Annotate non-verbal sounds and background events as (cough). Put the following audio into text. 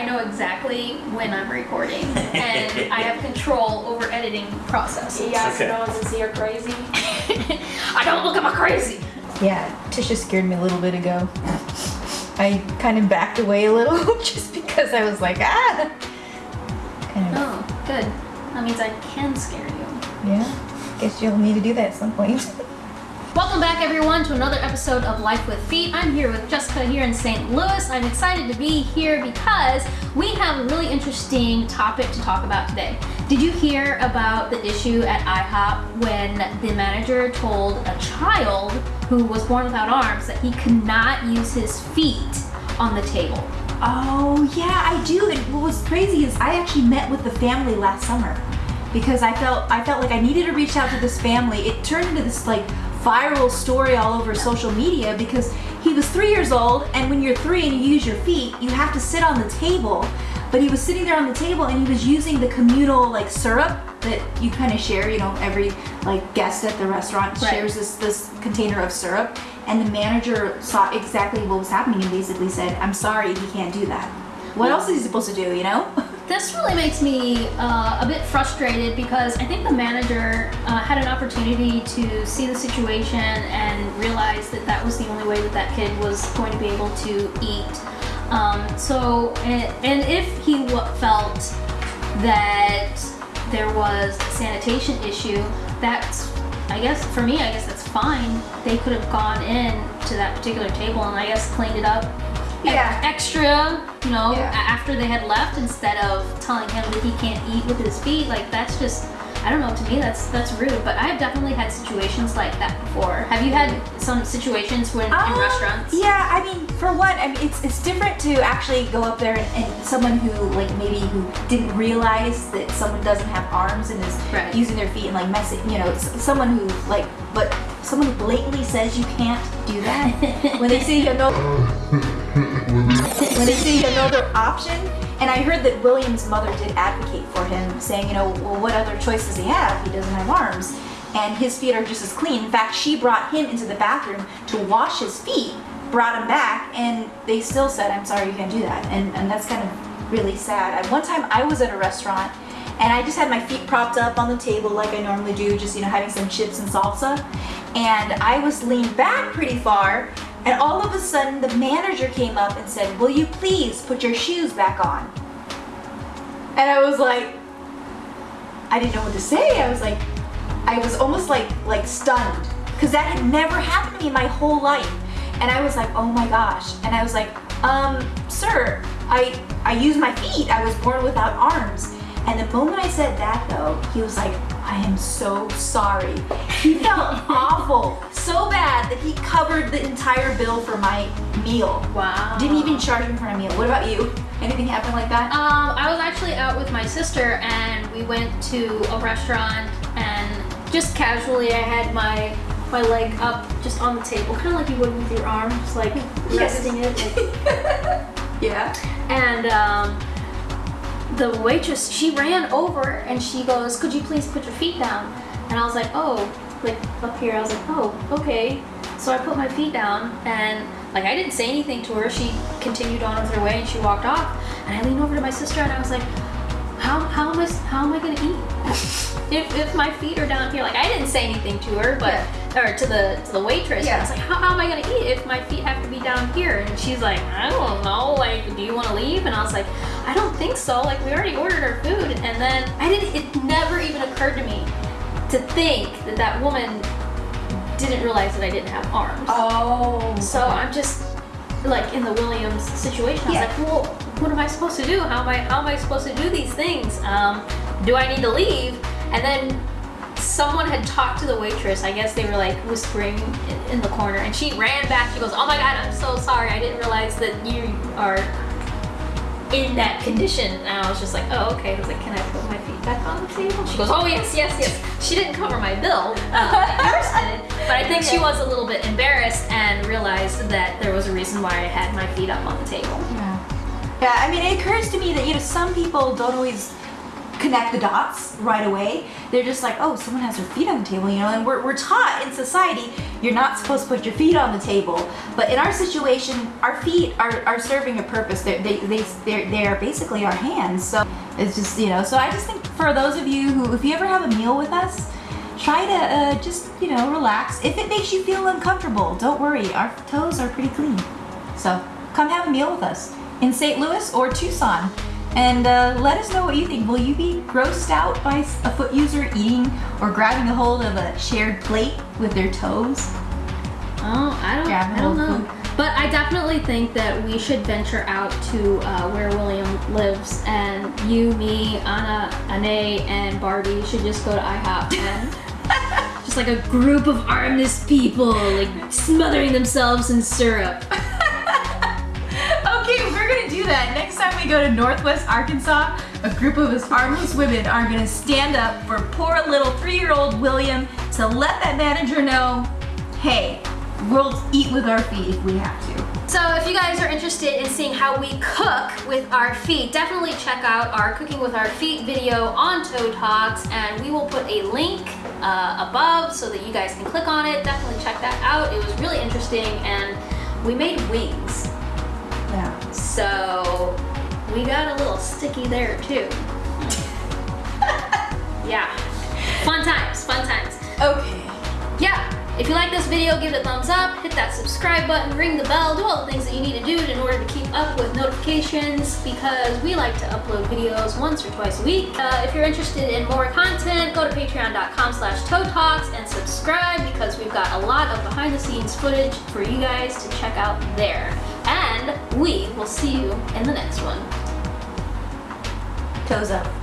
I know exactly when I'm recording, (laughs) and I have control over editing process. Yeah, Okay. so no one can see her crazy. (laughs) I don't look at my crazy. Yeah, Tisha scared me a little bit ago. I kind of backed away a little (laughs) just because I was like, ah. Kind of, Oh, good. That means I can scare you. yeah. Guess you'll need to do that at some point. Welcome back, everyone, to another episode of Life with Feet. I'm here with Jessica here in St. Louis. I'm excited to be here because we have a really interesting topic to talk about today. Did you hear about the issue at IHOP when the manager told a child who was born without arms that he could not use his feet on the table? Oh yeah, I do. And what was crazy is I actually met with the family last summer because I felt I felt like I needed to reach out to this family. It turned into this like viral story all over social media because he was three years old, and when you're three and you use your feet, you have to sit on the table. But he was sitting there on the table and he was using the communal like syrup that you kind of share. You know, every like guest at the restaurant Right. shares this this container of syrup. And the manager saw exactly what was happening and basically said, "I'm sorry, he can't do that." What else is he supposed to do? You know? (laughs) This really makes me uh, a bit frustrated because I think the manager uh, had an opportunity to see the situation and realize that that was the only way that that kid was going to be able to eat. Um, so, and, and if he w- felt that there was a sanitation issue, that's, I guess, for me, I guess that's fine. They could have gone in to that particular table and I guess cleaned it up Yeah. extra, you know, Yeah. after they had left instead of telling him that he can't eat with his feet. Like that's just I don't know, to me that's that's rude. But I've definitely had situations like that before. Have you had some situations when in Um, restaurants? Yeah, I mean, for one, I mean, it's it's different to actually go up there and, and someone who like maybe who didn't realize that someone doesn't have arms and is Right. using their feet and like messing, you know, someone who like, but someone who blatantly says you can't do that (laughs) when they say you have no (laughs) when they say you have no other option. And I heard that William's mother did advocate for him, saying, you know, well, what other choice does he have? He doesn't have arms. And his feet are just as clean. In fact, she brought him into the bathroom to wash his feet, brought him back, and they still said, I'm sorry, you can't do that. And, and that's kind of really sad. One time, I was at a restaurant and I just had my feet propped up on the table like I normally do, just, you know, having some chips and salsa. And I was leaned back pretty far, and all of a sudden, the manager came up and said, Will you please put your shoes back on? And I was like, I didn't know what to say. I was like, I was almost like like stunned because that had never happened to me in my whole life. And I was like, oh my gosh. And I was like, um, sir, I I use my feet. I was born without arms. And the moment I said that though, he was like, I am so sorry. He felt (laughs) awful, so bad that he covered the entire bill for my meal. Wow. Didn't even charge me for my meal. What about you? Anything happen like that? Um, I was actually out with my sister and we went to a restaurant and just casually I had my my leg up just on the table, kind of like you would with your arm, just like Yes. resting it. like- (laughs) yeah. and um, the waitress she ran over and she goes could you please put your feet down? And i was like oh like up here i was like oh okay. So i put my feet down and like i didn't say anything to her. She continued on with her way and she walked off. And i leaned over to my sister and i was like how, how am I how am I gonna eat? (laughs) If, if my feet are down here like I didn't say anything to her but or to the to the waitress Yeah. I was like how, how am I gonna eat if my feet have to be down here and she's like I don't know like do you want to leave and I was like I don't think so like we already ordered our food and then I didn't it never even occurred to me to think that that woman didn't realize that I didn't have arms Oh. so I'm just like in the Williams situation. I was Yeah. like, well, what am I supposed to do? How am I how am I supposed to do these things? Um, do I need to leave? And then someone had talked to the waitress. I guess they were like whispering in, in the corner, and she ran back. She goes, "Oh my god, I'm so sorry. I didn't realize that you are in that condition." And I was just like, "Oh, okay." I was like, "Can I put my feet back on the table?" She goes, "Oh yes, yes, yes." She didn't cover my bill. Uh, but I think she was a little bit embarrassed and realized that there was a reason why I had my feet up on the table. Yeah. Yeah, I mean, it occurs to me that, you know, some people don't always connect the dots right away. They're just like, oh, someone has their feet on the table, you know. And we're, we're taught in society you're not supposed to put your feet on the table. But in our situation, our feet are, are serving a purpose. They're, they they they're, they are basically our hands. So it's just you know. So I just think for those of you who, if you ever have a meal with us try to uh, just you know relax if it makes you feel uncomfortable don't worry our toes are pretty clean so come have a meal with us in st louis or tucson and uh, let us know what you think will you be grossed out by a foot user eating or grabbing a hold of a shared plate with their toes Oh, I don't, I don't know. food. But I definitely think that we should venture out to uh, where William lives, and you, me, Anna, Ane, and Barbie should just go to IHOP and (laughs) just like a group of armless people, like smothering themselves in syrup. (laughs) Okay, we're gonna do that. Next go to Northwest Arkansas, a group of us armless women are gonna stand up for poor little three-year-old William to let that manager know, hey, we'll eat with our feet if we have to. So if you guys are interested in seeing how we cook with our feet, definitely check out our Cooking with Our Feet video on Toe Talks, and we will put a link uh, above so that you guys can click on it. Definitely check that out. It was really interesting, and we made wings. Yeah. So we got a little sticky there too. (laughs) yeah. Fun times, fun times. Okay. Yeah. If you like this video, give it a thumbs up, hit that subscribe button, ring the bell, do all the things that you need to do in order to keep up with notifications because we like to upload videos once or twice a week. Uh, if you're interested in more content, go to patreon.com slash toe talks and subscribe because we've got a lot of behind the scenes footage for you guys to check out there. And we will see you in the next one. Toes up.